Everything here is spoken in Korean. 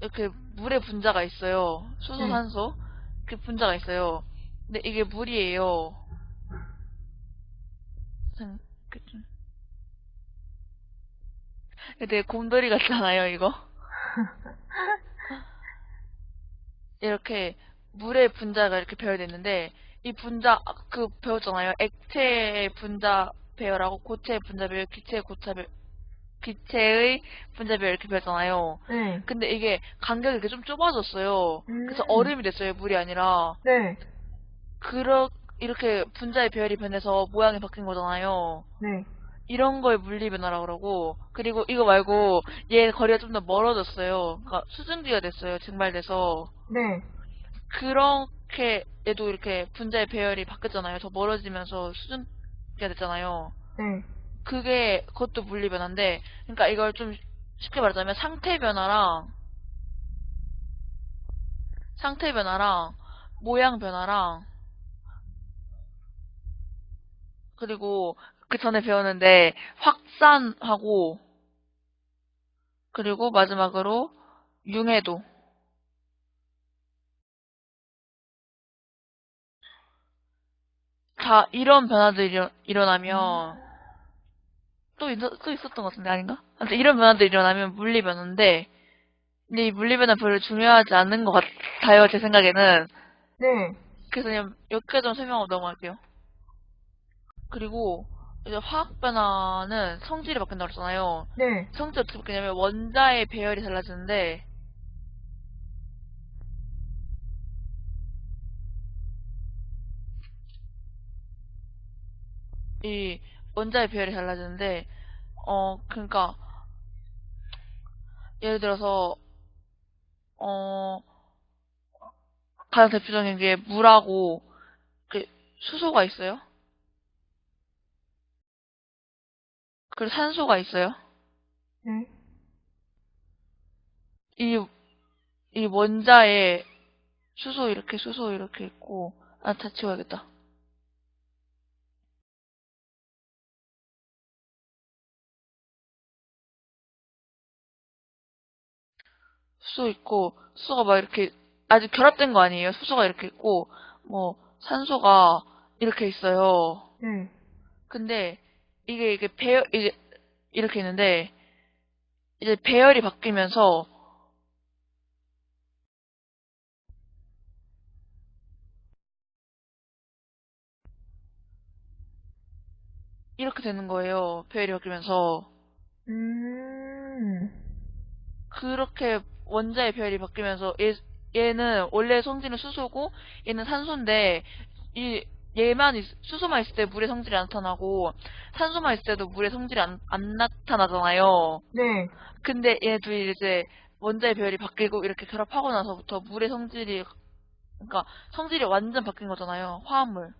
이렇게 물의 분자가 있어요. 수소, 네. 산소. 그 분자가 있어요. 근데 이게 물이에요. 좀- 되게 곰돌이 같잖아요, 이거. 이렇게 물의 분자가 이렇게 배열되어 있는데 이 분자 그 배웠잖아요. 액체의 분자 배열하고 고체의 분자 배열, 기체의 고차 배열, 기체의 분자 배열 이렇게 배웠잖아요. 네. 근데 이게 간격이 이렇게 좀 좁아졌어요. 그래서 음. 얼음이 됐어요. 물이 아니라. 네. 그러 이렇게 분자의 배열이 변해서 모양이 바뀐 거잖아요. 네. 이런 걸 물리 변화라고 그러고 그리고 이거 말고 얘 거리가 좀 더 멀어졌어요. 그러니까 수증기가 됐어요. 증발돼서 네. 그렇게 얘도 이렇게 분자의 배열이 바뀌었잖아요. 더 멀어지면서 수증기가 됐잖아요. 네. 그게 그것도 물리 변화인데 그러니까 이걸 좀 쉽게 말하자면 상태 변화랑 상태 변화랑 모양 변화랑 그리고 그 전에 배웠는데 확산하고 그리고 마지막으로 융해도. 자 이런 변화들이 일어- 일어나면 또, 있, 또 있었던 것 같은데 아닌가? 아무튼 이런 변화들이 일어나면 물리 변화인데 근데 이 물리 변화 별로 중요하지 않는 것 같아요 제 생각에는 네. 그래서 그냥 여기까지 좀 설명하고 넘어갈게요. 그리고 이제 화학 변화는 성질이 바뀐다고 그랬잖아요. 네. 성질이 어떻게 바뀌냐면 원자의 배열이 달라지는데 이 원자의 배열이 달라지는데 어 그러니까 예를 들어서 어 가장 대표적인 게 물하고 그 수소가 있어요. 그리고 산소가 있어요. 네. 이, 이 원자에 수소 이렇게 수소 이렇게 있고 아다 지워야겠다. 수소 있고 수소가 막 이렇게 아직 결합된 거 아니에요. 수소가 이렇게 있고 뭐 산소가 이렇게 있어요. 네. 근데 이게 이게 배열 이게 이렇게 있는데 이제 배열이 바뀌면서 이렇게 되는 거예요. 배열이 바뀌면서 음. 그렇게 원자의 배열이 바뀌면서 얘, 얘는 원래 성질은 수소고 얘는 산소인데 이 얘만 있- 수소만 있을 때 물의 성질이 안 나타나고 산소만 있을 때도 물의 성질이 안, 안 나타나잖아요. 네. 근데 얘 둘이 이제 원자의 배열이 바뀌고 이렇게 결합하고 나서부터 물의 성질이 그러니까 성질이 완전 바뀐 거잖아요. 화합물.